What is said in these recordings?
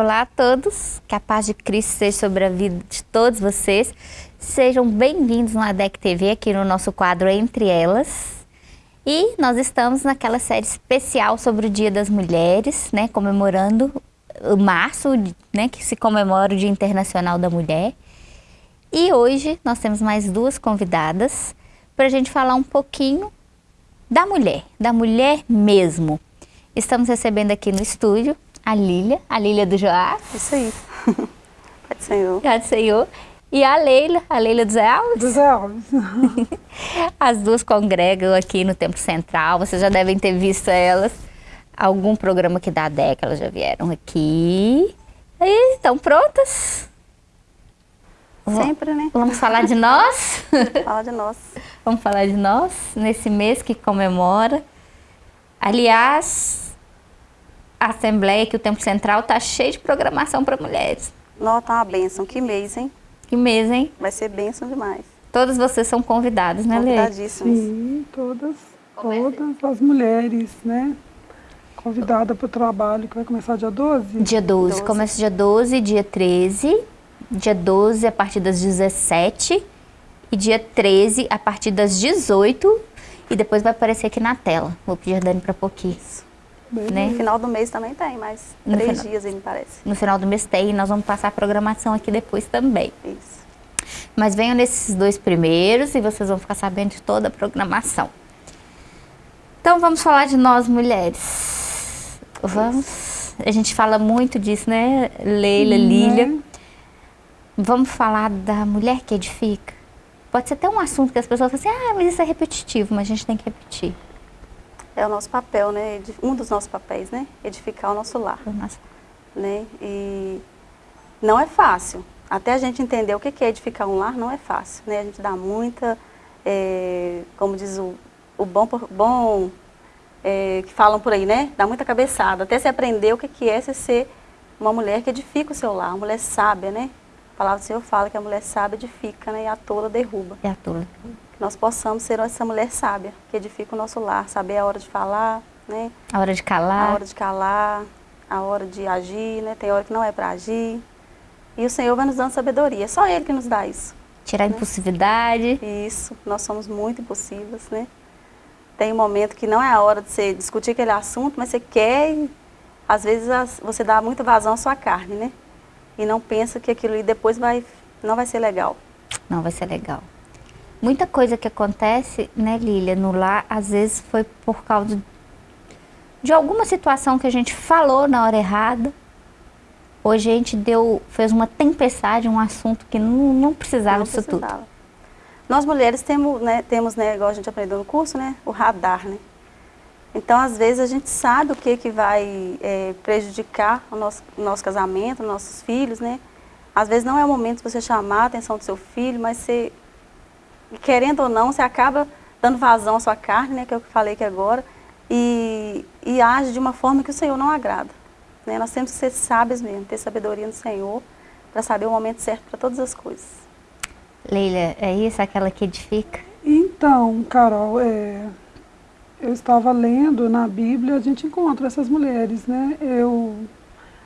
Olá a todos, que a paz de Cristo seja sobre a vida de todos vocês. Sejam bem-vindos na DEC TV, aqui no nosso quadro Entre Elas. E nós estamos naquela série especial sobre o Dia das Mulheres, né, comemorando o março, né, que se comemora o Dia Internacional da Mulher. E hoje nós temos mais duas convidadas para a gente falar um pouquinho da mulher, da mulher mesmo. Estamos recebendo aqui no estúdio a Lília, a Lília do Joás. Isso aí. Pode Senhor. Pode Senhor. E a Leila, a Leila do Zé Alves. Do Zé Alves. As duas congregam aqui no Templo Central, vocês já devem ter visto elas. Algum programa aqui da DEC, elas já vieram aqui. E estão prontas? Sempre, né? Vamos falar de nós? Fala de nós. Vamos falar de nós nesse mês que comemora. Aliás, a Assembleia aqui, o Tempo Central, tá cheio de programação para mulheres. Nossa, tá uma bênção. Que mês, hein? Que mês, hein? Vai ser bênção demais. Todas vocês são convidadas, né, Lê? Convidadíssimas. Sim, todas, todas as mulheres, né? Convidada para o trabalho, que vai começar dia 12? Dia 12. 12. Começa dia 12, dia 13. Dia 12 a partir das 17. E dia 13 a partir das 18. E depois vai aparecer aqui na tela. Vou pedir a Dani para pouquinho. Isso. Né? No final do mês também tem, mas no três final, dias, me parece. No final do mês tem, e nós vamos passar a programação aqui depois também. Isso. Mas venham nesses dois primeiros e vocês vão ficar sabendo de toda a programação. Então vamos falar de nós mulheres. Vamos. Isso. A gente fala muito disso, né, Leila, Sim, Lília. Né? Vamos falar da mulher que edifica. Pode ser até um assunto que as pessoas falam assim, ah, mas isso é repetitivo, mas a gente tem que repetir é o nosso papel, né? Um dos nossos papéis, né? Edificar o nosso lar. Nossa. Né? E não é fácil. Até a gente entender o que é edificar um lar, não é fácil, né? A gente dá muita, é, como diz o, o bom, bom é, que falam por aí, né? Dá muita cabeçada. Até se aprender o que é você ser uma mulher que edifica o seu lar, uma mulher sábia, né? A palavra do Senhor fala que a mulher sábia edifica, né? E a tola derruba. E a tola nós possamos ser essa mulher sábia, que edifica o nosso lar, saber a hora de falar, né? A hora de calar. A hora de calar, a hora de agir, né? Tem hora que não é para agir. E o Senhor vai nos dando sabedoria, é só Ele que nos dá isso. Tirar né? a impulsividade. Isso, nós somos muito impulsivas, né? Tem um momento que não é a hora de você discutir aquele assunto, mas você quer e às vezes você dá muita vazão à sua carne, né? E não pensa que aquilo ali depois vai, não vai ser legal. Não vai ser legal. Muita coisa que acontece, né, Lília, no lar, às vezes foi por causa de alguma situação que a gente falou na hora errada. Ou a gente deu, fez uma tempestade, um assunto que não, não precisava não disso precisava. tudo. Nós mulheres temos, né, temos, né, igual a gente aprendeu no curso, né, o radar, né? Então, às vezes, a gente sabe o que, que vai é, prejudicar o nosso, o nosso casamento, nossos filhos, né? Às vezes não é o momento de você chamar a atenção do seu filho, mas você e querendo ou não, você acaba dando vazão à sua carne, né, que é o que eu falei aqui agora, e, e age de uma forma que o Senhor não agrada. Né? Nós temos que ser sábios mesmo, ter sabedoria no Senhor, para saber o momento certo para todas as coisas. Leila, é isso aquela que edifica? Então, Carol, é, eu estava lendo na Bíblia, a gente encontra essas mulheres, né? Eu,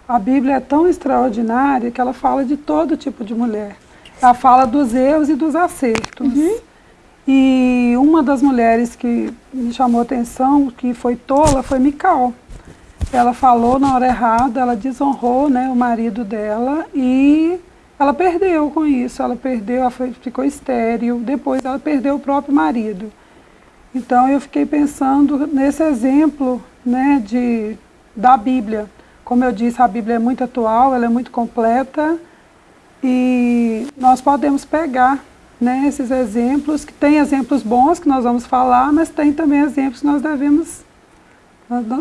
a Bíblia é tão extraordinária que ela fala de todo tipo de mulher. Ela fala dos erros e dos acertos. Uhum. E uma das mulheres que me chamou atenção, que foi tola, foi Mical. Ela falou na hora errada, ela desonrou né, o marido dela e ela perdeu com isso. Ela perdeu, ela foi, ficou estéril, depois ela perdeu o próprio marido. Então eu fiquei pensando nesse exemplo né, de, da Bíblia. Como eu disse, a Bíblia é muito atual, ela é muito completa, e nós podemos pegar né, esses exemplos, que tem exemplos bons que nós vamos falar, mas tem também exemplos que nós devemos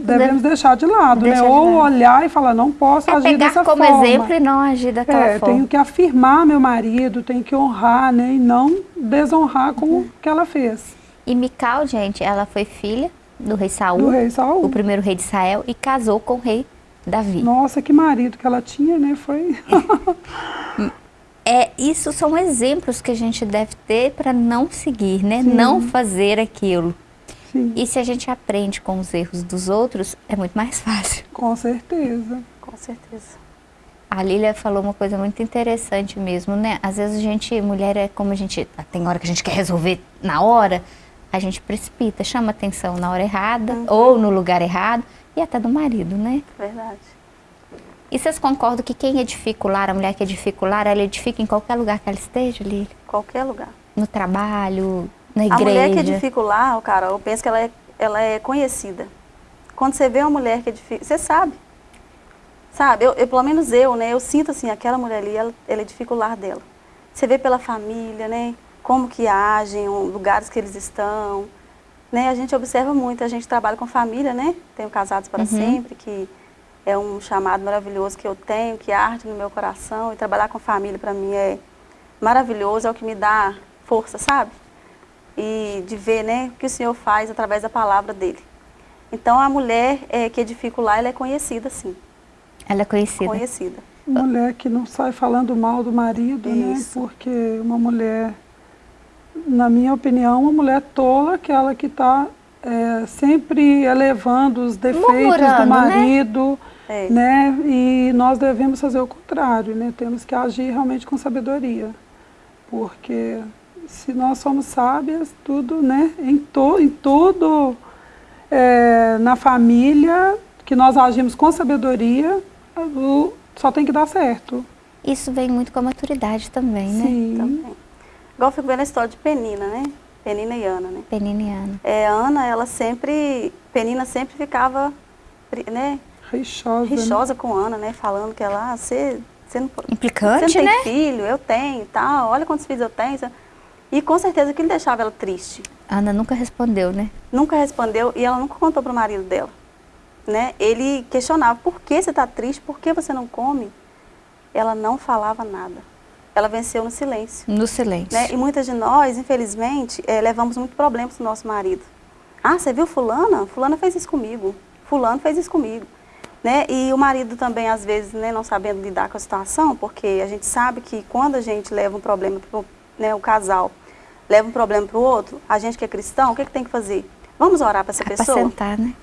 devemos de, deixar de lado, né? Ou de lado. olhar e falar, não posso é agir dessa como forma. exemplo e não agir daquela é, forma. Tenho que afirmar meu marido, tenho que honrar, né? E não desonrar como uhum. que ela fez. E Mical, gente, ela foi filha do rei Saul, do rei Saul, o primeiro rei de Israel, e casou com o rei Davi. Nossa, que marido que ela tinha, né? Foi... é, isso são exemplos que a gente deve ter para não seguir, né? Sim. Não fazer aquilo. Sim. E se a gente aprende com os erros dos outros, é muito mais fácil. Com certeza. Com certeza. A Lília falou uma coisa muito interessante mesmo, né? Às vezes a gente, mulher é como a gente, tem hora que a gente quer resolver na hora, a gente precipita, chama atenção na hora errada uhum. ou no lugar errado e até do marido, né? Verdade. E vocês concordam que quem edifica o lar, a mulher que edifica o lar, ela edifica em qualquer lugar que ela esteja, Lília? Qualquer lugar. No trabalho, na igreja? A mulher que edifica o lar, cara, eu penso que ela é, ela é conhecida. Quando você vê uma mulher que edifica, você sabe. Sabe, eu, eu, pelo menos eu, né, eu sinto assim, aquela mulher ali, ela, ela edifica o lar dela. Você vê pela família, né, como que agem, lugares que eles estão, né, a gente observa muito, a gente trabalha com família, né, tenho Casados para uhum. Sempre, que é um chamado maravilhoso que eu tenho, que arde no meu coração, e trabalhar com família para mim é maravilhoso, é o que me dá força, sabe? E de ver, né, o que o Senhor faz através da palavra dele. Então, a mulher é, que edifica lar, ela é conhecida, sim. Ela é conhecida? Conhecida. Mulher que não sai falando mal do marido, né? Isso. né? Porque uma mulher, na minha opinião, uma mulher tola, aquela que está é, sempre elevando os defeitos Murmurando, do né? marido, né? Né? E nós devemos fazer o contrário, né? Temos que agir realmente com sabedoria. Porque se nós somos sábias, tudo, né? Em, to, em tudo é, na família, que nós agimos com sabedoria, só tem que dar certo. Isso vem muito com a maturidade também, né? Sim. Também. Igual eu fico vendo a história de Penina, né? Penina e Ana, né? Penina e Ana. É, Ana, ela sempre, Penina sempre ficava, né? Rixosa. Rixosa né? com Ana, né? Falando que ela, ah, você, você não, Implicante, você não tem né? filho, eu tenho tal, olha quantos filhos eu tenho. E com certeza que ele deixava ela triste. Ana nunca respondeu, né? Nunca respondeu e ela nunca contou para o marido dela. Né? Ele questionava, por que você está triste? Por que você não come? Ela não falava nada. Ela venceu no silêncio. No silêncio. Né? E muitas de nós, infelizmente, é, levamos muito problemas do nosso marido. Ah, você viu fulana? Fulana fez isso comigo. Fulano fez isso comigo. Né? E o marido também, às vezes, né, não sabendo lidar com a situação, porque a gente sabe que quando a gente leva um problema para né, o casal leva um problema para o outro, a gente que é cristão, o que, que tem que fazer? Vamos orar para essa pessoa? Apacentar, né?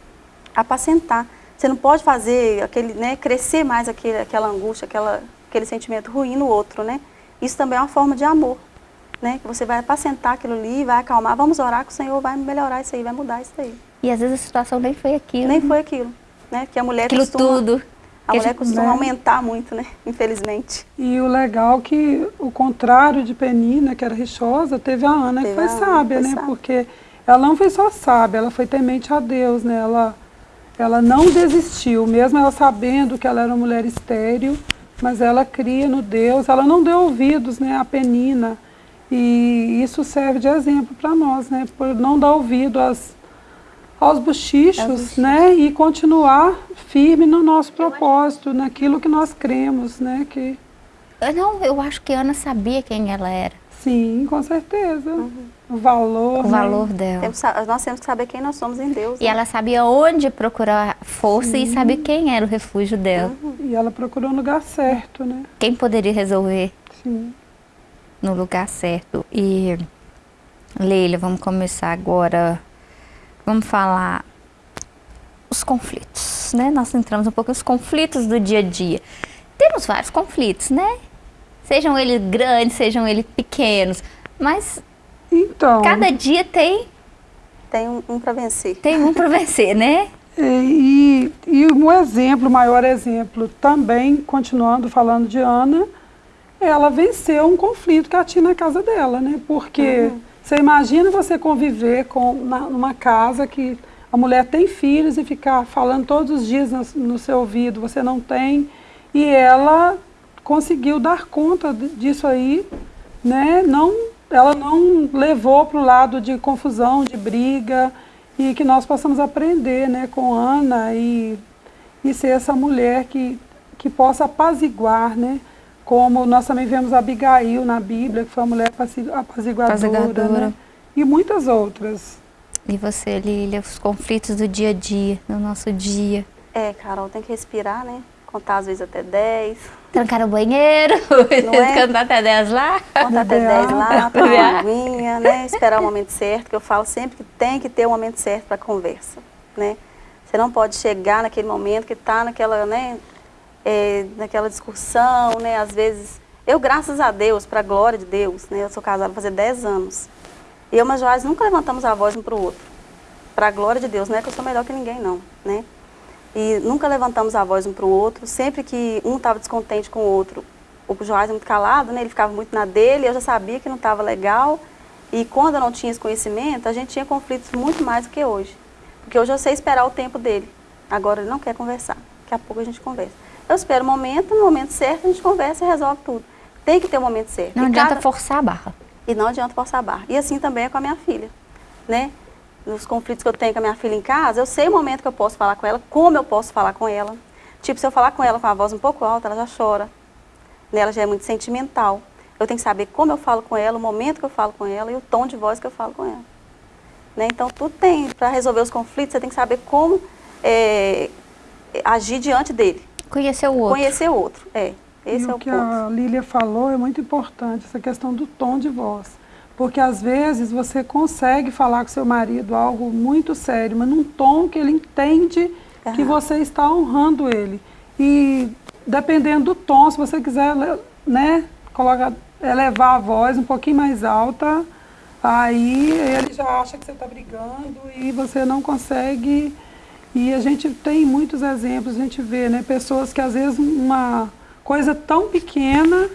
Apacentar. Você não pode fazer aquele, né, crescer mais aquele, aquela angústia, aquela, aquele sentimento ruim no outro, né? Isso também é uma forma de amor, né? Que você vai apacentar aquilo ali, vai acalmar, vamos orar que o Senhor vai melhorar isso aí, vai mudar isso aí. E às vezes a situação nem foi aquilo. Nem né? foi aquilo, né? Que a mulher aquilo costuma, tudo. A mulher costuma né? aumentar muito, né? Infelizmente. E o legal é que o contrário de Penina, que era rixosa, teve a Ana teve que foi sábia, Ana, foi né? Sábia. Porque ela não foi só sábia, ela foi temente a Deus, né? Ela, ela não desistiu, mesmo ela sabendo que ela era uma mulher estéril, mas ela cria no Deus, ela não deu ouvidos né, a Penina. E isso serve de exemplo para nós, né? Por não dar ouvido às aos bochichos, né? E continuar firme no nosso propósito, naquilo que nós cremos, né? Que... Não, eu acho que Ana sabia quem ela era. Sim, com certeza. Uhum. O valor. O né? valor dela. Temos, nós temos que saber quem nós somos em Deus. E né? ela sabia onde procurar força Sim. e sabia quem era o refúgio dela. Uhum. E ela procurou no lugar certo, né? Quem poderia resolver? Sim. No lugar certo. E, Leila, vamos começar agora vamos falar os conflitos, né? Nós entramos um pouco nos conflitos do dia a dia. Temos vários conflitos, né? Sejam eles grandes, sejam eles pequenos, mas então, cada dia tem tem um, um para vencer. Tem um para vencer, né? E, e um exemplo, o maior exemplo, também, continuando falando de Ana, ela venceu um conflito que ela tinha na casa dela, né? Porque uhum. Você imagina você conviver com uma, numa casa que a mulher tem filhos e ficar falando todos os dias no, no seu ouvido, você não tem, e ela conseguiu dar conta disso aí, né? Não, ela não levou para o lado de confusão, de briga, e que nós possamos aprender né, com Ana e, e ser essa mulher que, que possa apaziguar, né? Como nós também vemos Abigail na Bíblia, que foi uma mulher apaziguadora, apaziguadora. Né? e muitas outras. E você, Lília, os conflitos do dia a dia, no nosso dia? É, Carol, tem que respirar, né? Contar às vezes até 10. Trancar o banheiro, é? cantar até 10 lá. Contar até 10 lá, tomar uma aguinha, né? Esperar o momento certo, que eu falo sempre que tem que ter o um momento certo para a conversa, né? Você não pode chegar naquele momento que está naquela, né? É, naquela discussão, né? Às vezes, eu, graças a Deus, para a glória de Deus, né? Eu sou casada fazer 10 anos. E eu a Joás nunca levantamos a voz um para o outro. Para a glória de Deus, não é que eu sou melhor que ninguém, não, né? E nunca levantamos a voz um para o outro. Sempre que um estava descontente com o outro, o Joás é muito calado, né? Ele ficava muito na dele, eu já sabia que não estava legal. E quando eu não tinha esse conhecimento, a gente tinha conflitos muito mais do que hoje. Porque hoje eu sei esperar o tempo dele. Agora ele não quer conversar. Daqui a pouco a gente conversa. Eu espero o momento, no momento certo a gente conversa e resolve tudo. Tem que ter o momento certo. Não e adianta cada... forçar a barra. E não adianta forçar a barra. E assim também é com a minha filha, né? Nos conflitos que eu tenho com a minha filha em casa, eu sei o momento que eu posso falar com ela, como eu posso falar com ela. Tipo, se eu falar com ela com a voz um pouco alta, ela já chora. Né? Ela já é muito sentimental. Eu tenho que saber como eu falo com ela, o momento que eu falo com ela e o tom de voz que eu falo com ela. Né? Então, tudo tem, para resolver os conflitos, você tem que saber como é, agir diante dele. Conhecer o outro. Conhecer o outro, é. Esse e é o, o que ponto. a Lília falou é muito importante, essa questão do tom de voz. Porque às vezes você consegue falar com seu marido algo muito sério, mas num tom que ele entende uhum. que você está honrando ele. E dependendo do tom, se você quiser né, colocar, elevar a voz um pouquinho mais alta, aí ele já acha que você está brigando e você não consegue. E a gente tem muitos exemplos, a gente vê né, pessoas que às vezes uma coisa tão pequena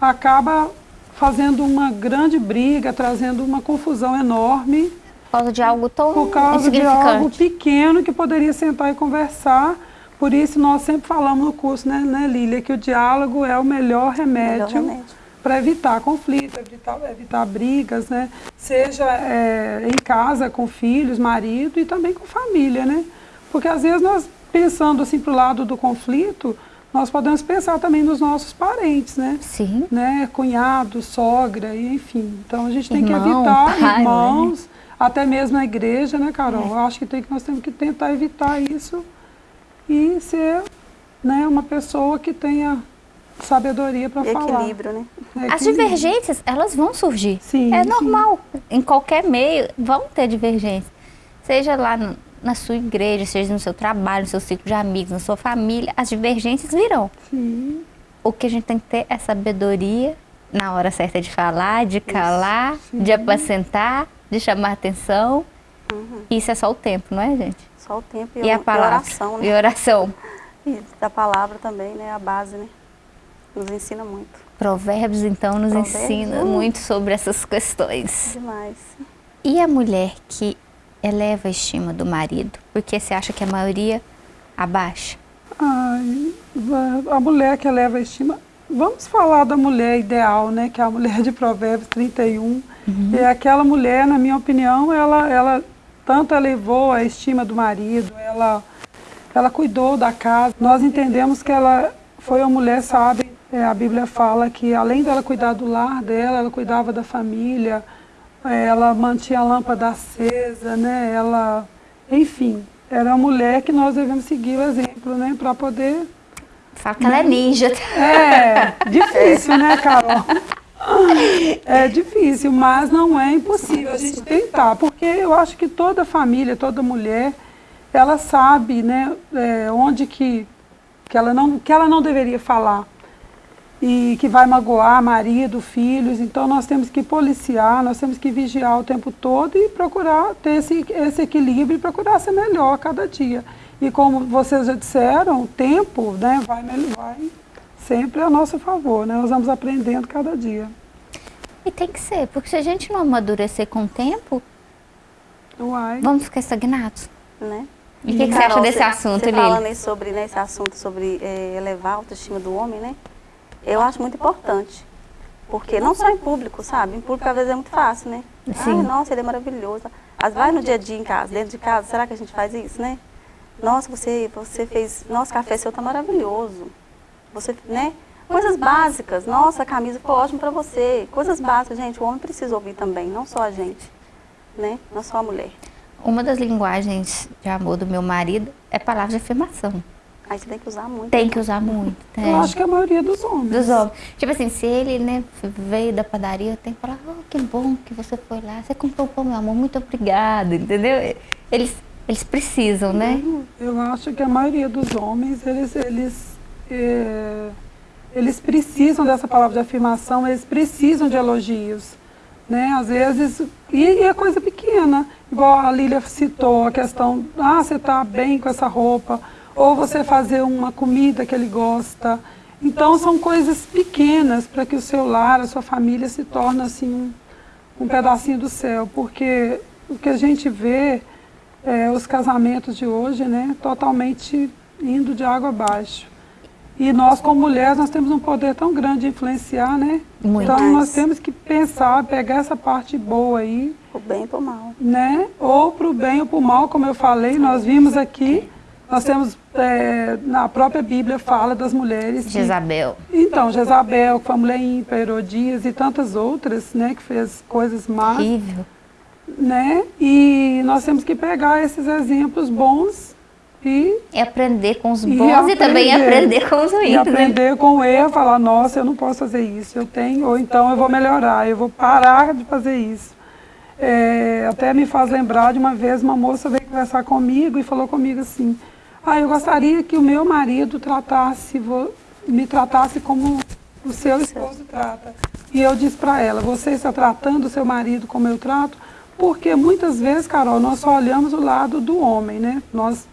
acaba fazendo uma grande briga, trazendo uma confusão enorme. Por causa de algo tão Por causa de algo pequeno que poderia sentar e conversar. Por isso nós sempre falamos no curso, né, né Lília, que o diálogo é o melhor remédio, remédio. para evitar conflitos, evitar, evitar brigas, né? Seja é, em casa, com filhos, marido e também com família, né? Porque às vezes nós, pensando assim para o lado do conflito, nós podemos pensar também nos nossos parentes, né? Sim. Né? Cunhado, sogra, enfim. Então a gente tem Irmão, que evitar pai, irmãos, né? até mesmo na igreja, né, Carol? É. Eu acho que, tem, que nós temos que tentar evitar isso e ser né, uma pessoa que tenha sabedoria para falar. Equilíbrio, né? É As divergências, elas vão surgir. Sim, é normal. Sim. Em qualquer meio vão ter divergências. Seja lá no, na sua igreja, seja no seu trabalho, no seu ciclo de amigos, na sua família, as divergências virão. Sim. O que a gente tem que ter é sabedoria na hora certa de falar, de calar, de apacentar, de chamar atenção. Uhum. Isso é só o tempo, não é, gente? Só o tempo e, e a palavra. E oração, né? E oração. E da palavra também, né? A base, né? Nos ensina muito. Provérbios, então, nos Provérbios, ensina uh. muito sobre essas questões. Demais. E a mulher que eleva a estima do marido? Porque você acha que a maioria abaixa? Ai, a mulher que eleva a estima... Vamos falar da mulher ideal, né? Que é a mulher de Provérbios 31. Uhum. É aquela mulher, na minha opinião, ela, ela tanto elevou a estima do marido, ela, ela cuidou da casa. Nós entendemos que ela foi uma mulher sábia. É, a Bíblia fala que além dela cuidar do lar dela, ela cuidava da família, ela mantinha a lâmpada acesa, né? Ela, enfim, era uma mulher que nós devemos seguir o exemplo, né? Para poder... Fala que ela é ninja. É, difícil, né, Carol? É difícil, mas não é impossível a gente tentar, porque eu acho que toda família, toda mulher, ela sabe, né, é, onde que, que, ela não, que ela não deveria falar e que vai magoar marido, filhos. Então nós temos que policiar, nós temos que vigiar o tempo todo e procurar ter esse, esse equilíbrio e procurar ser melhor a cada dia. E como vocês já disseram, o tempo né, vai, vai sempre a nosso favor, né? Nós vamos aprendendo cada dia. E tem que ser, porque se a gente não amadurecer com o tempo, Uai. vamos ficar estagnados. Né? E o que, que, você acha desse assunto, Lili? falando aí sobre né, esse assunto sobre é, elevar a autoestima do homem, né? Eu acho muito importante. Porque não só em público, sabe? Em público às vezes é muito fácil, né? Sim. nossa, ele é maravilhoso. Mas vai no dia a dia em casa, dentro de casa, será que a gente faz isso, né? Nossa, você, você fez, nosso café seu tá maravilhoso. Você, né? Coisas básicas. Nossa, a camisa ficou ótima para você. Coisas básicas, gente. O homem precisa ouvir também, não só a gente, né? Não só a mulher. Uma das linguagens de amor do meu marido é palavra de afirmação. Aí você tem que usar muito. Tem que usar muito. Eu acho que a maioria dos homens. Dos homens. Tipo assim, se ele né, veio da padaria, eu tenho que falar, oh, que bom que você foi lá. Você comprou pão, meu amor, muito obrigada, entendeu? Eles, eles precisam, né? Eu acho que a maioria dos homens, eles, eles é, eles precisam dessa palavra de afirmação, eles precisam de elogios. Né? Às vezes, e, e é coisa pequena, igual a Lília citou, a questão, ah, você está bem com essa roupa, ou você fazer uma comida que ele gosta. Então são coisas pequenas para que o seu lar, a sua família se torne assim um, um pedacinho do céu, porque o que a gente vê é, os casamentos de hoje, né, totalmente indo de água abaixo. E nós, como mulheres, nós temos um poder tão grande de influenciar, né? Muito então, nós temos que pensar, pegar essa parte boa aí. Pro bem e pro mal. Né? Ou pro bem ou pro mal, como eu falei, nós vimos aqui, nós temos, é, na própria Bíblia fala das mulheres. Jezabel. Que, então, Jezabel, que foi a mulher ímpar, Herodias e tantas outras, né, que fez coisas más. Horrível. Né? E nós temos que pegar esses exemplos bons e, e aprender com os bons e, aprender, e também aprender com os ruins. E né? aprender né? com o erro, falar, nossa, eu não posso fazer isso, eu tenho, ou então eu vou melhorar, eu vou parar de fazer isso. É, até me faz lembrar de uma vez uma moça veio conversar comigo e falou comigo assim, ah, eu gostaria que o meu marido tratasse, me tratasse como o seu esposo trata. E eu disse para ela, você está tratando o seu marido como eu trato? Porque muitas vezes, Carol, nós só olhamos o lado do homem, né? Nós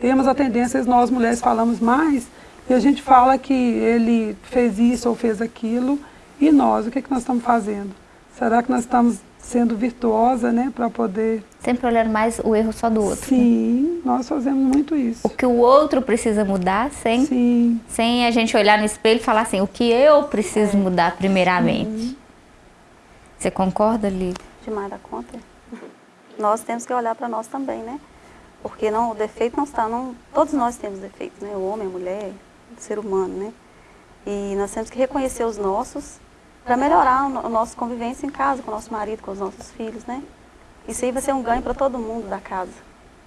temos a tendência, nós mulheres falamos mais, e a gente fala que ele fez isso ou fez aquilo, e nós, o que, é que nós estamos fazendo? Será que nós estamos sendo virtuosa, né, para poder... Sempre olhando mais o erro só do outro. Né? Sim, né? nós fazemos muito isso. O que o outro precisa mudar, sem, Sim. sem a gente olhar no espelho e falar assim, o que eu preciso é. mudar primeiramente. Uhum. Você concorda, Lívia? Demais da conta. Nós temos que olhar para nós também, né? Porque não, o defeito não está, não, todos nós temos defeitos, né? O homem, a mulher, o ser humano, né? E nós temos que reconhecer os nossos para melhorar a nossa convivência em casa, com o nosso marido, com os nossos filhos, né? Isso aí vai ser um ganho para todo mundo da casa.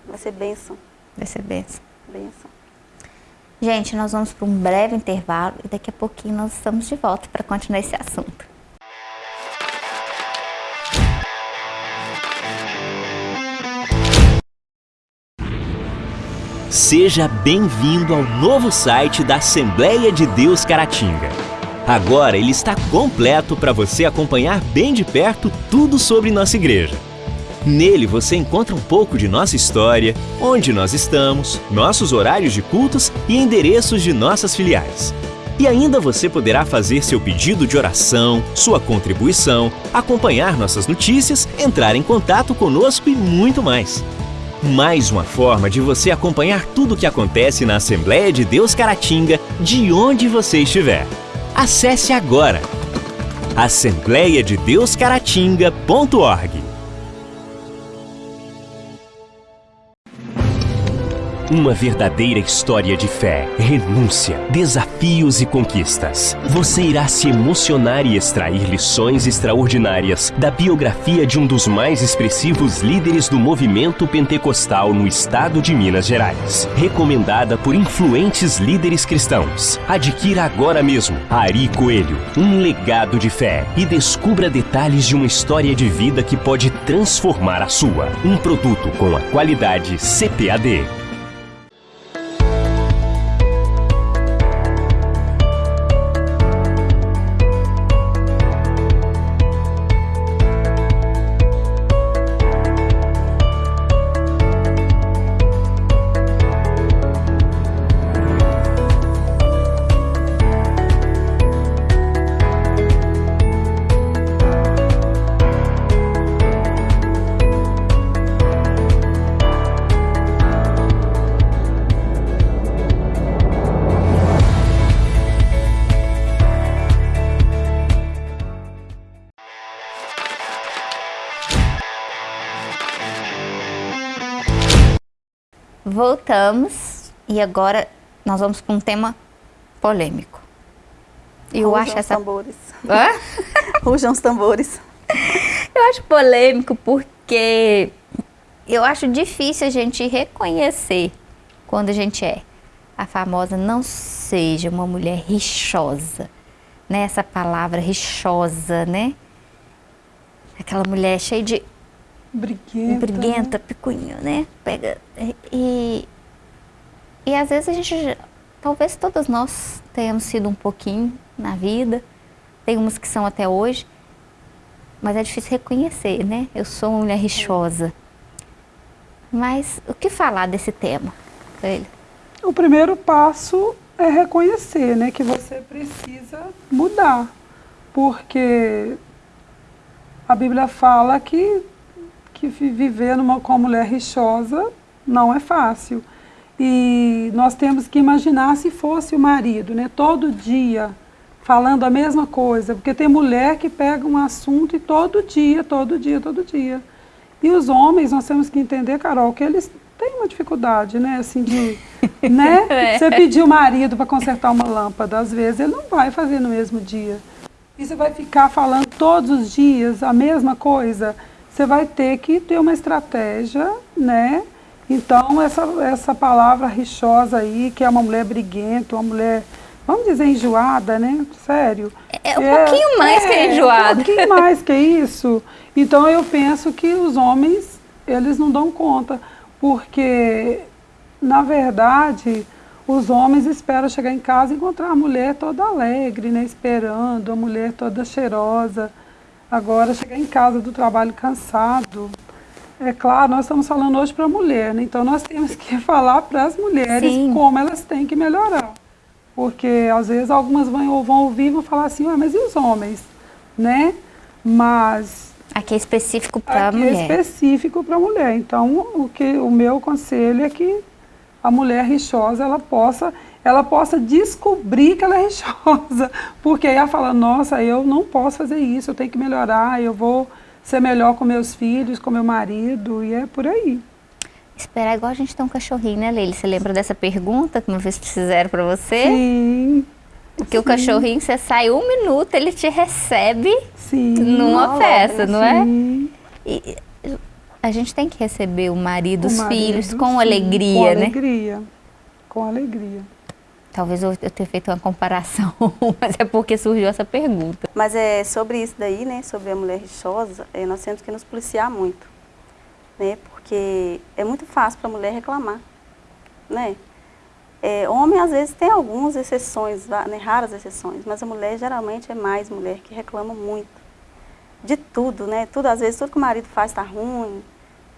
Vai ser bênção. Vai ser bênção. Bênção. Gente, nós vamos para um breve intervalo e daqui a pouquinho nós estamos de volta para continuar esse assunto. Seja bem-vindo ao novo site da Assembleia de Deus Caratinga. Agora ele está completo para você acompanhar bem de perto tudo sobre nossa igreja. Nele você encontra um pouco de nossa história, onde nós estamos, nossos horários de cultos e endereços de nossas filiais. E ainda você poderá fazer seu pedido de oração, sua contribuição, acompanhar nossas notícias, entrar em contato conosco e muito mais. Mais uma forma de você acompanhar tudo o que acontece na Assembleia de Deus Caratinga, de onde você estiver. Acesse agora assembleiadedeuscaratinga.org Uma verdadeira história de fé, renúncia, desafios e conquistas. Você irá se emocionar e extrair lições extraordinárias da biografia de um dos mais expressivos líderes do movimento pentecostal no estado de Minas Gerais. Recomendada por influentes líderes cristãos. Adquira agora mesmo Ari Coelho, um legado de fé e descubra detalhes de uma história de vida que pode transformar a sua. Um produto com a qualidade CPAD. Voltamos e agora nós vamos para um tema polêmico. Eu Rujam acho essa... tambores. Hã? Rujam os tambores. Eu acho polêmico porque eu acho difícil a gente reconhecer quando a gente é a famosa não seja uma mulher rixosa, né? Essa palavra rixosa, né? Aquela mulher cheia de Briguenta. Briguenta, né? picunho, né? Pega. E, e às vezes a gente talvez todas nós tenhamos sido um pouquinho na vida, tem umas que são até hoje, mas é difícil reconhecer, né? Eu sou uma mulher rixosa. Mas o que falar desse tema, ele? O primeiro passo é reconhecer, né, que você precisa mudar, porque a Bíblia fala que que viver numa, com uma mulher rixosa não é fácil. E nós temos que imaginar se fosse o marido, né, todo dia falando a mesma coisa, porque tem mulher que pega um assunto e todo dia, todo dia, todo dia. E os homens, nós temos que entender, Carol, que eles têm uma dificuldade, né, assim, de, né, é. você pedir o marido para consertar uma lâmpada, às vezes ele não vai fazer no mesmo dia. E você vai ficar falando todos os dias a mesma coisa, você vai ter que ter uma estratégia, né, então essa, essa palavra rixosa aí, que é uma mulher briguenta, uma mulher vamos dizer enjoada, né? Sério. É, é um é, pouquinho mais é, que enjoada. Um pouquinho mais que isso. Então eu penso que os homens, eles não dão conta, porque, na verdade, os homens esperam chegar em casa e encontrar a mulher toda alegre, né? Esperando, a mulher toda cheirosa. Agora, chegar em casa do trabalho cansado, é claro, nós estamos falando hoje para a mulher, né? então nós temos que falar para as mulheres Sim. como elas têm que melhorar porque às vezes algumas vão, vão ouvir e vão falar assim, ah, mas e os homens, né? Mas... Aqui é específico para a mulher. Aqui é específico para a mulher, então o, que, o meu conselho é que a mulher rixosa, ela possa, ela possa descobrir que ela é rixosa, porque aí ela fala, nossa, eu não posso fazer isso, eu tenho que melhorar, eu vou ser melhor com meus filhos, com meu marido, e é por aí. Esperar igual a gente tem um cachorrinho, né, Leila? Você lembra dessa pergunta que uma vez fizeram para você? Sim. Porque Sim. o cachorrinho, você sai um minuto, ele te recebe Sim. numa festa, não é? Sim. E a gente tem que receber o marido, os filhos, com sim, alegria, com né? Com alegria, com alegria. Talvez eu, eu tenha feito uma comparação, mas é porque surgiu essa pergunta. Mas é sobre isso daí, né, sobre a mulher rixosa, é, nós temos que nos policiar muito, né, porque é muito fácil para a mulher reclamar, né? É, homem, às vezes, tem algumas exceções, né, raras exceções, mas a mulher, geralmente, é mais mulher que reclama muito. De tudo, né? Tudo, às vezes, tudo que o marido faz está ruim,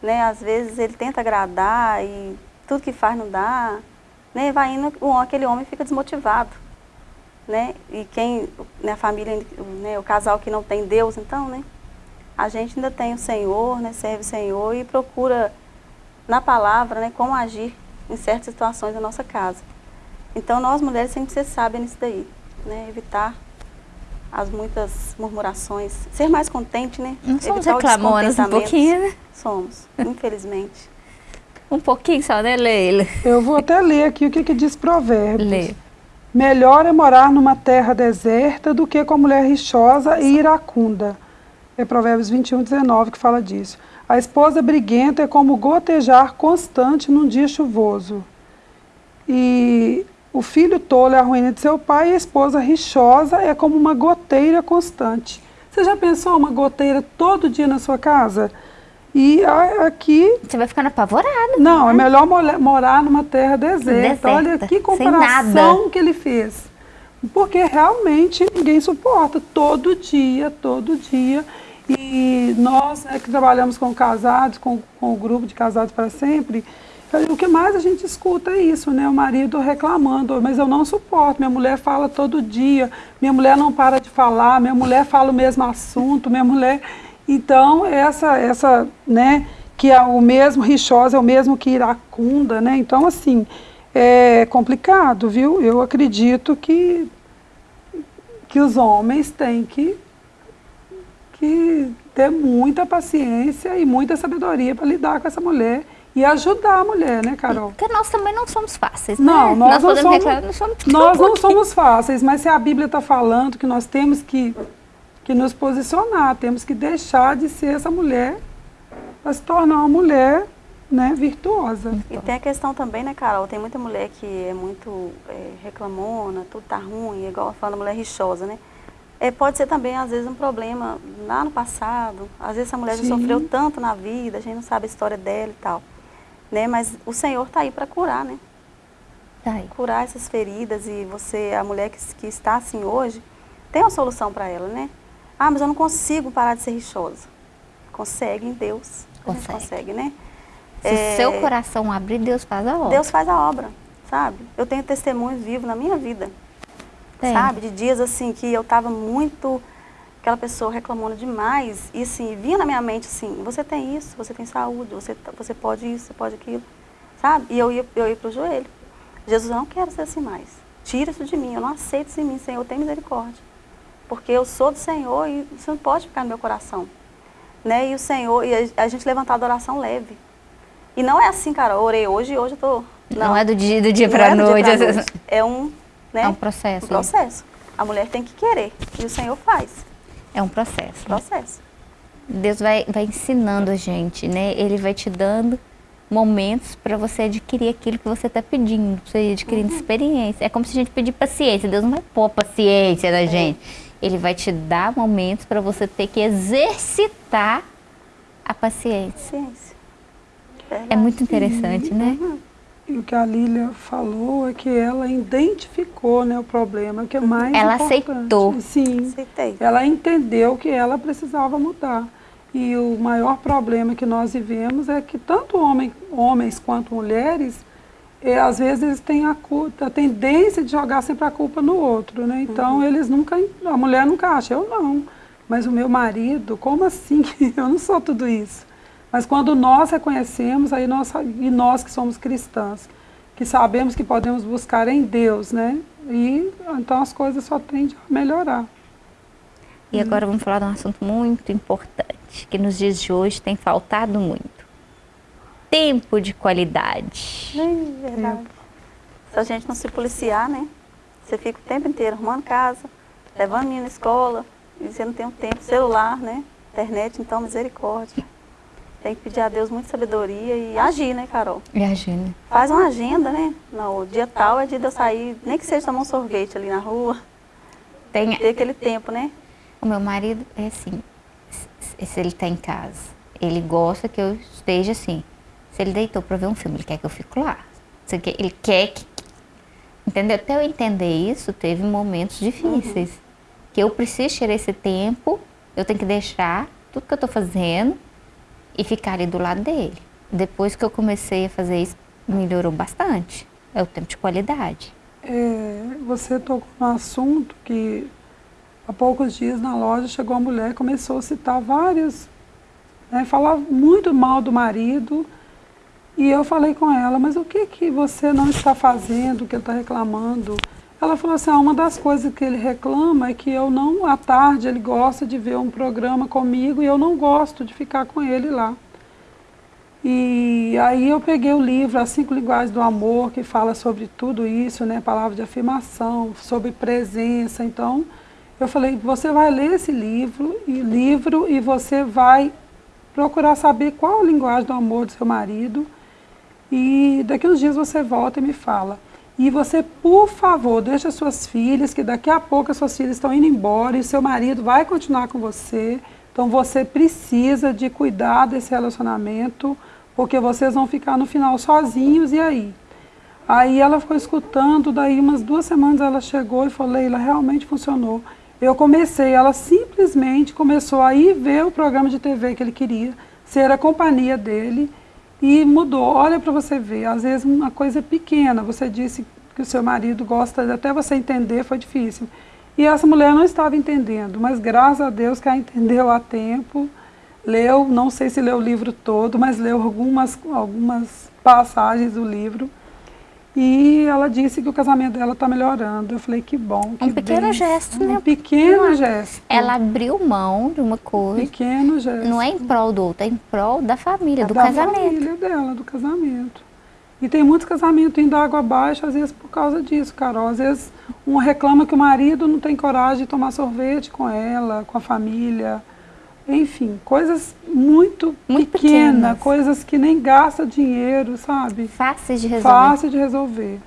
né? Às vezes, ele tenta agradar e tudo que faz não dá, né? Vai indo, aquele homem fica desmotivado, né? E quem, né, a família, né, o casal que não tem Deus, então, né? a gente ainda tem o Senhor, né, serve o Senhor e procura na palavra né, como agir em certas situações da nossa casa. Então nós mulheres sempre ser sábias nisso daí, né, evitar as muitas murmurações, ser mais contente, né? Não somos reclamonas um pouquinho, né? Somos, infelizmente. Um pouquinho só, né, Leila? Eu vou até ler aqui o que, que diz Provérbios. Lê. Melhor é morar numa terra deserta do que com mulher rixosa e iracunda é Provérbios 21, 19 que fala disso. A esposa briguenta é como gotejar constante num dia chuvoso. E o filho tolo é a ruína de seu pai e a esposa rixosa é como uma goteira constante. Você já pensou uma goteira todo dia na sua casa? E aqui... Você vai ficando apavorada. Não, né? é melhor morar numa terra deserta. deserta. Olha que comparação que ele fez. Porque realmente ninguém suporta. Todo dia, todo dia. E nós né, que trabalhamos com casados, com, com o grupo de casados para sempre, o que mais a gente escuta é isso, né? O marido reclamando, mas eu não suporto, minha mulher fala todo dia, minha mulher não para de falar, minha mulher fala o mesmo assunto, minha mulher... Então, essa, essa né, que é o mesmo rixosa, é o mesmo que iracunda, né? Então, assim, é complicado, viu? Eu acredito que, que os homens têm que que ter muita paciência e muita sabedoria para lidar com essa mulher e ajudar a mulher, né, Carol? Porque nós também não somos fáceis, né? Não, nós, nós não somos, reclamar, não somos, nós não somos fáceis, mas se a Bíblia está falando que nós temos que, que nos posicionar, temos que deixar de ser essa mulher para se tornar uma mulher né, virtuosa. E tem a questão também, né, Carol? Tem muita mulher que é muito é, reclamona, tudo tá ruim, igual falando mulher rixosa, né? É, pode ser também, às vezes, um problema lá no passado. Às vezes, essa mulher Sim. já sofreu tanto na vida, a gente não sabe a história dela e tal. Né? Mas o Senhor está aí para curar, né? Tá curar essas feridas e você, a mulher que, que está assim hoje, tem uma solução para ela, né? Ah, mas eu não consigo parar de ser rixosa. Consegue em Deus. Consegue. consegue, né? Se é, seu coração abrir, Deus faz a obra. Deus faz a obra, sabe? Eu tenho testemunhos vivos na minha vida. Tem. Sabe? De dias assim que eu estava muito aquela pessoa reclamando demais e assim, vinha na minha mente assim, você tem isso, você tem saúde, você, tá, você pode isso, você pode aquilo, sabe? E eu ia, eu ia pro joelho. Jesus, eu não quero ser assim mais. Tira isso de mim, eu não aceito isso em mim, Senhor, tem misericórdia. Porque eu sou do Senhor e você não pode ficar no meu coração. Né? E o Senhor, e a, gente levantar a adoração leve. E não é assim, cara, orei hoje e hoje eu tô... Não, não é do dia, do dia para é noite. Dia pra noite. É um, né? É um processo. Um processo. A mulher tem que querer e o Senhor faz. É um processo. Processo. Deus vai, vai ensinando a gente, né? Ele vai te dando momentos para você adquirir aquilo que você está pedindo, para você adquirir uhum. experiência. É como se a gente pedir paciência. Deus não vai pôr paciência na é. gente. Ele vai te dar momentos para você ter que exercitar a paciência. Paciência. É muito interessante, né? Uhum. E o que a Lília falou é que ela identificou né, o problema, que é mais Ela importante. aceitou. Sim, Aceitei. ela entendeu que ela precisava mudar. E o maior problema que nós vivemos é que tanto homem, homens quanto mulheres, é, às vezes eles têm a, a tendência de jogar sempre a culpa no outro, né? Então uhum. eles nunca, a mulher nunca acha, eu não, mas o meu marido, como assim? eu não sou tudo isso. Mas quando nós reconhecemos, aí nós, e nós que somos cristãs, que sabemos que podemos buscar em Deus, né? E então as coisas só tendem a melhorar. E agora vamos falar de um assunto muito importante, que nos dias de hoje tem faltado muito. Tempo de qualidade. É verdade. Se a gente não se policiar, né? Você fica o tempo inteiro arrumando casa, levando menino na escola, e você não tem um tempo, celular, né? Internet, então misericórdia. Tem que pedir a Deus muita sabedoria e agir, né, Carol? E agir, né? Faz uma agenda, né? Não, o dia tal é dia de eu sair, nem que seja tomar um sorvete ali na rua. Tem ter aquele tempo, né? O meu marido é assim, se ele está em casa, ele gosta que eu esteja assim. Se ele deitou para ver um filme, ele quer que eu fique lá. Ele quer que... Entendeu? Até eu entender isso, teve momentos difíceis. Uhum. Que eu preciso tirar esse tempo, eu tenho que deixar tudo que eu estou fazendo e ficar ali do lado dele. Depois que eu comecei a fazer isso, melhorou bastante. É o tempo de qualidade. É, você tocou no assunto que há poucos dias na loja chegou uma mulher e começou a citar vários, né, falar muito mal do marido. E eu falei com ela, mas o que, que você não está fazendo, que ele está reclamando? Ela falou assim, ah, uma das coisas que ele reclama é que eu não, à tarde, ele gosta de ver um programa comigo e eu não gosto de ficar com ele lá. E aí eu peguei o livro As Cinco Linguagens do Amor, que fala sobre tudo isso, né, palavra de afirmação, sobre presença. Então, eu falei, você vai ler esse livro e livro e você vai procurar saber qual a linguagem do amor do seu marido. E daqui uns dias você volta e me fala. E você, por favor, deixa suas filhas, que daqui a pouco as suas filhas estão indo embora e seu marido vai continuar com você. Então você precisa de cuidar desse relacionamento, porque vocês vão ficar no final sozinhos e aí? Aí ela ficou escutando, daí umas duas semanas ela chegou e falou, Leila, realmente funcionou. Eu comecei, ela simplesmente começou a ir ver o programa de TV que ele queria, ser a companhia dele, e mudou. Olha para você ver, às vezes uma coisa pequena, você disse que o seu marido gosta, até você entender foi difícil. E essa mulher não estava entendendo, mas graças a Deus que ela entendeu a tempo, leu, não sei se leu o livro todo, mas leu algumas, algumas passagens do livro e ela disse que o casamento dela está melhorando. Eu falei, que bom. Que um pequeno gesto, né? Um pequeno uma, gesto. Ela abriu mão de uma coisa. Pequeno gesto. Não é em prol do outro, é em prol da família, do da casamento. Da família dela, do casamento. E tem muitos casamentos indo água abaixo, às vezes por causa disso, Carol. Às vezes um reclama que o marido não tem coragem de tomar sorvete com ela, com a família. Enfim, coisas muito, muito pequenas, pequenas, coisas que nem gasta dinheiro, sabe? Fáceis de resolver. Fácil de resolver.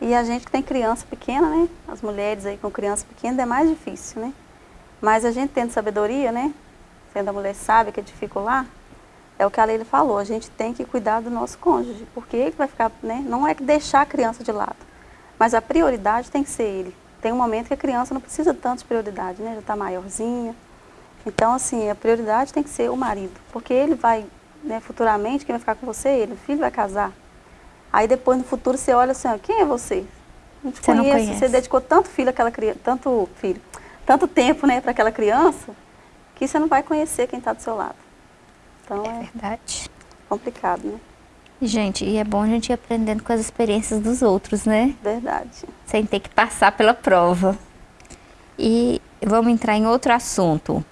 E a gente que tem criança pequena, né? As mulheres aí com criança pequena é mais difícil, né? Mas a gente tendo sabedoria, né? Sendo a mulher sábia que edifica lá, é o que a Leila falou, a gente tem que cuidar do nosso cônjuge, porque ele vai ficar, né, não é que deixar a criança de lado, mas a prioridade tem que ser ele. Tem um momento que a criança não precisa tanto de prioridade, né, já está maiorzinha. Então, assim, a prioridade tem que ser o marido, porque ele vai, né, futuramente, quem vai ficar com você é ele, o filho vai casar. Aí depois, no futuro, você olha assim, ó, quem é você? Não te Você não conheço, conhece. você dedicou tanto filho àquela criança, tanto filho, tanto tempo, né, para aquela criança, que você não vai conhecer quem está do seu lado. Então É é verdade. complicado, né? Gente, e é bom a gente ir aprendendo com as experiências dos outros, né? Verdade. Sem ter que passar pela prova. E vamos entrar em outro assunto.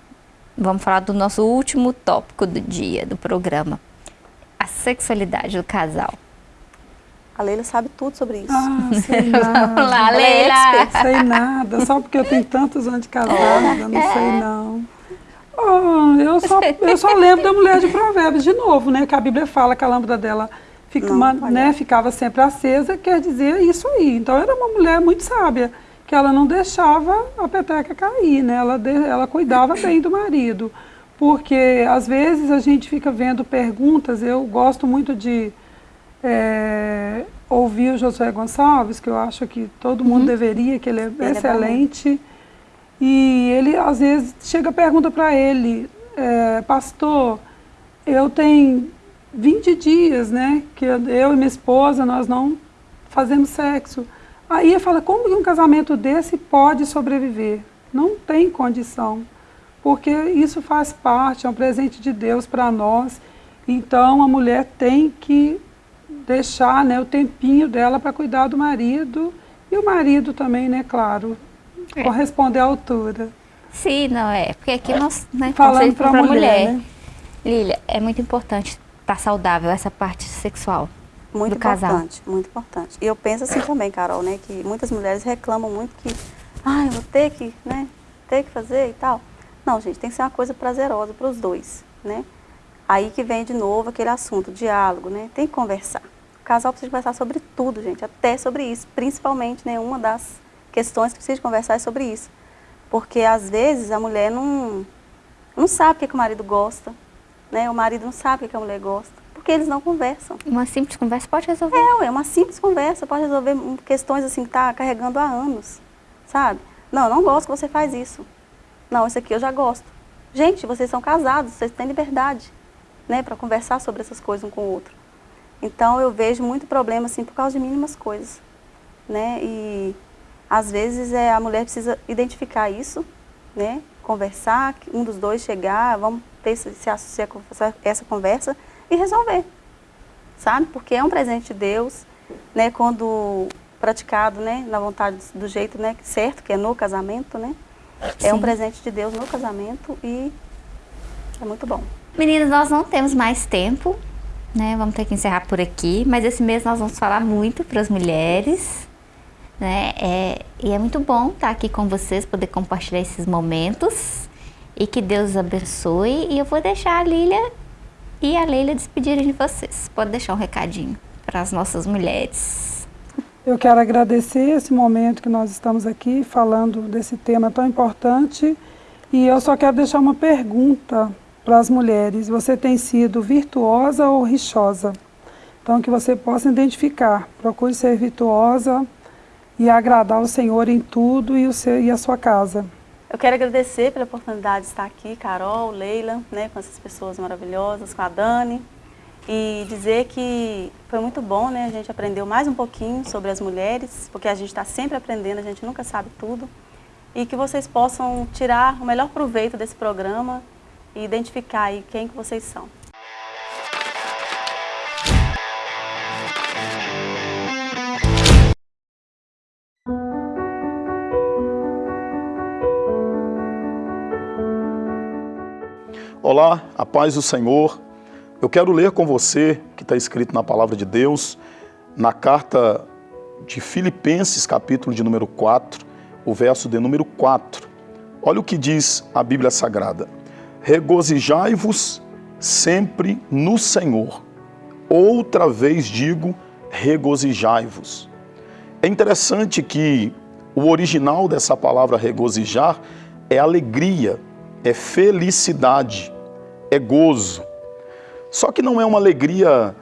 Vamos falar do nosso último tópico do dia, do programa. A sexualidade do casal. A Leila sabe tudo sobre isso. Ah, sei Vamos nada. lá, Ela é Leila! expert. Sei nada, só porque eu tenho tantos anos de casada, não É. sei não. Oh, eu, só, eu só lembro da mulher de provérbios de novo, né? Que a Bíblia fala que a lâmpada dela fica, Não, ma- olha. né, ficava sempre acesa, quer dizer isso aí. Então era uma mulher muito sábia, que ela não deixava a peteca cair, né? Ela, de- ela cuidava bem do marido. Porque às vezes a gente fica vendo perguntas, eu gosto muito de é, ouvir o Josué Gonçalves, que eu acho que todo mundo deveria, que ele é é excelente. e ele, às vezes, chega a pergunta para ele, é, pastor, eu tenho 20 dias, né, que eu eu e minha esposa, nós não fazemos sexo. Aí fala, como que um casamento desse pode sobreviver? Não tem condição, porque isso faz parte, é um presente de Deus para nós. Então a mulher tem que deixar né, o tempinho dela para cuidar do marido e o marido também, né, claro, É. corresponder à altura. Sim, não é. Porque aqui nós, né, Falando conselho pra pra mulher, né? Lília, é muito importante estar saudável essa parte sexual Muito do casal. importante, muito importante. E eu penso assim também, Carol, né, que muitas mulheres reclamam muito que, ah, eu vou ter que, né, ter que fazer e tal. Não, gente, tem que ser uma coisa prazerosa para os dois, né? Aí que vem de novo aquele assunto, diálogo, né? Tem que conversar. O casal precisa conversar sobre tudo, gente, até sobre isso. Principalmente, né, uma das questões que precisa conversar é sobre isso. Porque às vezes a mulher não, não sabe o que, que o marido gosta, né? O marido não sabe o que, que a mulher gosta, porque eles não conversam. Uma simples conversa pode resolver. É, uma simples conversa pode resolver questões assim que tá carregando há anos, sabe? Não, eu não gosto que você faz isso. Não, isso aqui eu já gosto. Gente, vocês são casados, vocês têm liberdade, né, para conversar sobre essas coisas um com o outro. Então eu vejo muito problema assim por causa de mínimas coisas, né? E às vezes é a mulher precisa identificar isso, né? Conversar, que um dos dois chegar, vamos ter esse, essa conversa e resolver sabe? Porque é um presente de Deus, né? Quando praticado, né? Na vontade, do jeito, né? Certo, que é no casamento, né? É um Sim. presente de Deus no casamento e é muito bom. Meninas, nós não temos mais tempo, né? Vamos ter que encerrar por aqui, mas esse mês nós vamos falar muito para as mulheres, né? É, e é muito bom estar aqui com vocês, poder compartilhar esses momentos e que Deus abençoe. E eu vou deixar a Lília e a Leila despedirem de vocês. Pode deixar um recadinho para as nossas mulheres. Eu quero agradecer esse momento que nós estamos aqui falando desse tema tão importante e eu só quero deixar uma pergunta para as mulheres. Você tem sido virtuosa ou rixosa? Então que você possa identificar. Procure ser virtuosa e agradar o Senhor em tudo e, o seu, e a sua casa. Eu quero agradecer pela oportunidade de estar aqui, Carol, Leila, né, com essas pessoas maravilhosas, com a Dani, e dizer que foi muito bom, né, a gente aprendeu mais um pouquinho sobre as mulheres, porque a gente está sempre aprendendo, a gente nunca sabe tudo, e que vocês possam tirar o melhor proveito desse programa e identificar aí quem que vocês são. Olá, a paz do Senhor. Eu quero ler com você, que está escrito na palavra de Deus, na carta de Filipenses, capítulo de número 4, o verso de número 4. Olha o que diz a Bíblia Sagrada. Regozijai-vos sempre no Senhor. Outra vez digo, regozijai-vos. É interessante que o original dessa palavra regozijar é alegria, é felicidade, é gozo. Só que não é uma alegria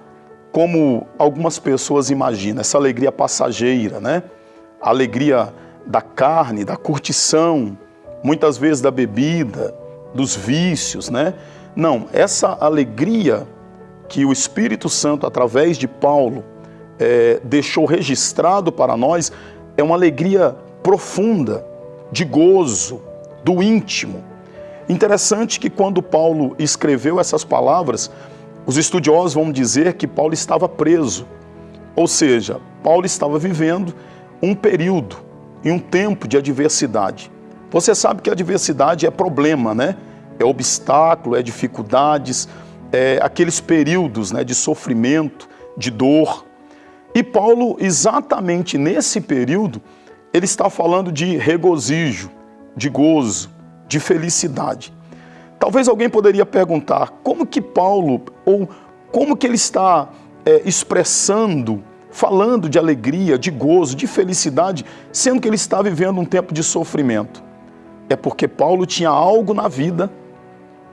como algumas pessoas imaginam, essa alegria passageira, né? A alegria da carne, da curtição, muitas vezes da bebida, dos vícios, né? Não, essa alegria que o Espírito Santo, através de Paulo, é, deixou registrado para nós, é uma alegria profunda, de gozo, do íntimo. Interessante que quando Paulo escreveu essas palavras, os estudiosos vão dizer que Paulo estava preso. Ou seja, Paulo estava vivendo um período e um tempo de adversidade. Você sabe que a adversidade é problema, né? É obstáculo, é dificuldades, é aqueles períodos né, de sofrimento, de dor. E Paulo, exatamente nesse período, ele está falando de regozijo, de gozo, de felicidade. Talvez alguém poderia perguntar como que Paulo, ou como que ele está é, expressando, falando de alegria, de gozo, de felicidade, sendo que ele está vivendo um tempo de sofrimento. É porque Paulo tinha algo na vida,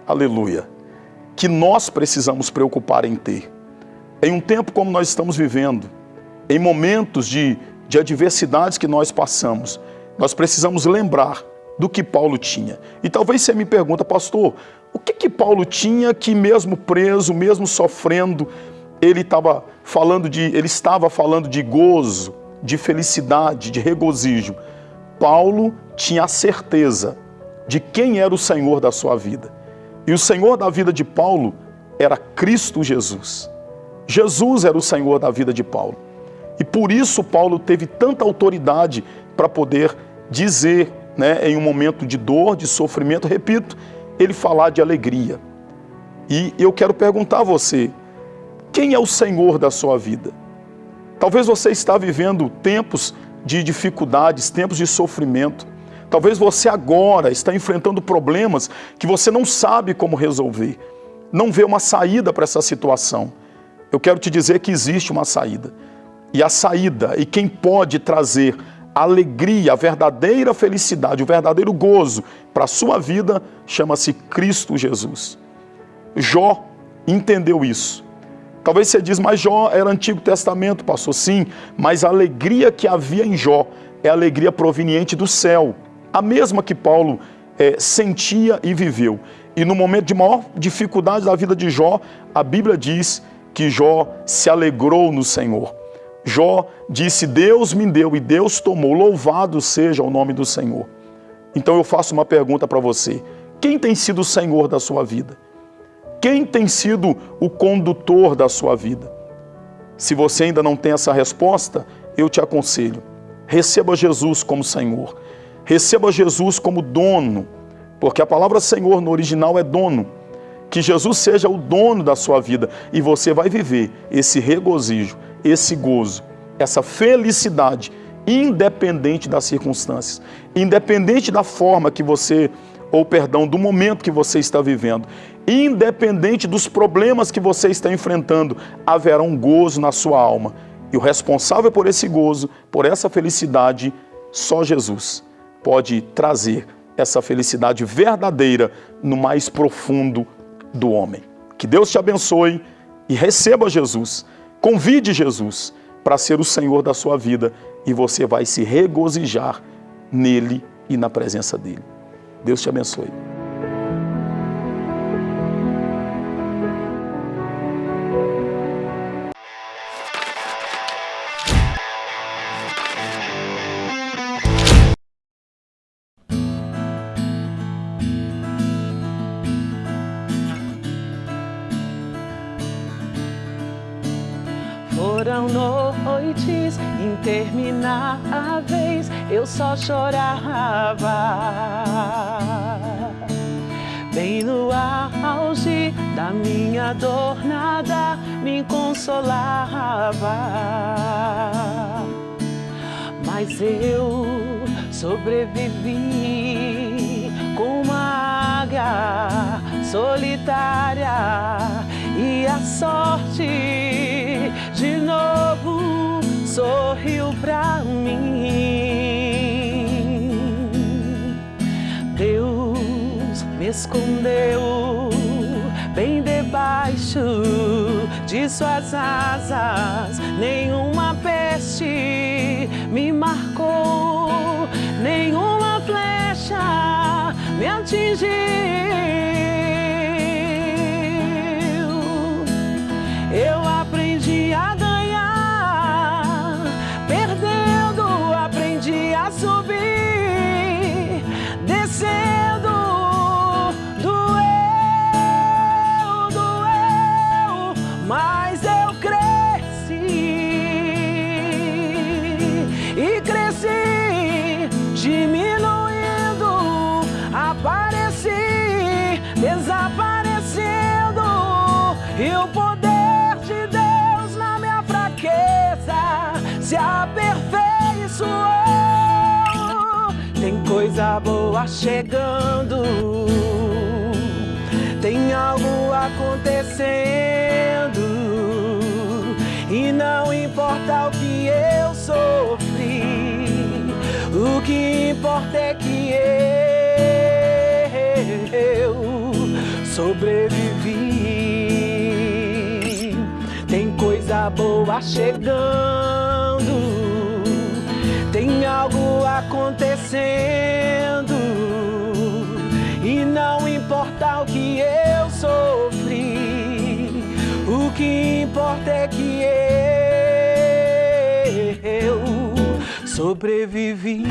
aleluia, que nós precisamos preocupar em ter. Em um tempo como nós estamos vivendo, em momentos de, de adversidades que nós passamos, nós precisamos lembrar do que Paulo tinha. E talvez você me pergunta, pastor, o que que Paulo tinha que mesmo preso, mesmo sofrendo, ele estava falando de, ele estava falando de gozo, de felicidade, de regozijo. Paulo tinha a certeza de quem era o Senhor da sua vida. E o Senhor da vida de Paulo era Cristo Jesus. Jesus era o Senhor da vida de Paulo. E por isso Paulo teve tanta autoridade para poder dizer né, em um momento de dor, de sofrimento, repito, ele falar de alegria. E eu quero perguntar a você, quem é o Senhor da sua vida? Talvez você está vivendo tempos de dificuldades, tempos de sofrimento. Talvez você agora está enfrentando problemas que você não sabe como resolver. Não vê uma saída para essa situação. Eu quero te dizer que existe uma saída. E a saída, e quem pode trazer alegria, a verdadeira felicidade, o verdadeiro gozo para a sua vida chama-se Cristo Jesus. Jó entendeu isso. Talvez você diz, mas Jó era Antigo Testamento, passou sim, mas a alegria que havia em Jó é a alegria proveniente do céu, a mesma que Paulo é, sentia e viveu. E no momento de maior dificuldade da vida de Jó, a Bíblia diz que Jó se alegrou no Senhor. Jó disse, Deus me deu e Deus tomou, louvado seja o nome do Senhor. Então eu faço uma pergunta para você, quem tem sido o Senhor da sua vida? Quem tem sido o condutor da sua vida? Se você ainda não tem essa resposta, eu te aconselho, receba Jesus como Senhor, receba Jesus como dono, porque a palavra Senhor no original é dono, que Jesus seja o dono da sua vida. E você vai viver esse regozijo, esse gozo, essa felicidade, independente das circunstâncias, independente da forma que você, ou perdão, do momento que você está vivendo, independente dos problemas que você está enfrentando, haverá um gozo na sua alma. E o responsável por esse gozo, por essa felicidade, só Jesus pode trazer essa felicidade verdadeira no mais profundo do homem. Que Deus te abençoe e receba Jesus Convide Jesus para ser o Senhor da sua vida e você vai se regozijar nele e na presença dele. Deus te abençoe. Foram noites intermináveis, eu só chorava. Bem no auge da minha dor, nada me consolava. Mas eu sobrevivi com uma águia solitária e a sorte novo sorriu pra mim. Deus me escondeu bem debaixo de suas asas, nenhuma peste me marcou, nenhuma flecha me atingiu. Boa chegando, tem algo acontecendo, e não importa o que eu sofri, o que importa é que eu sobrevivi. Tem coisa boa chegando, tem algo acontecendo, sofri, o que importa é que eu sobrevivi.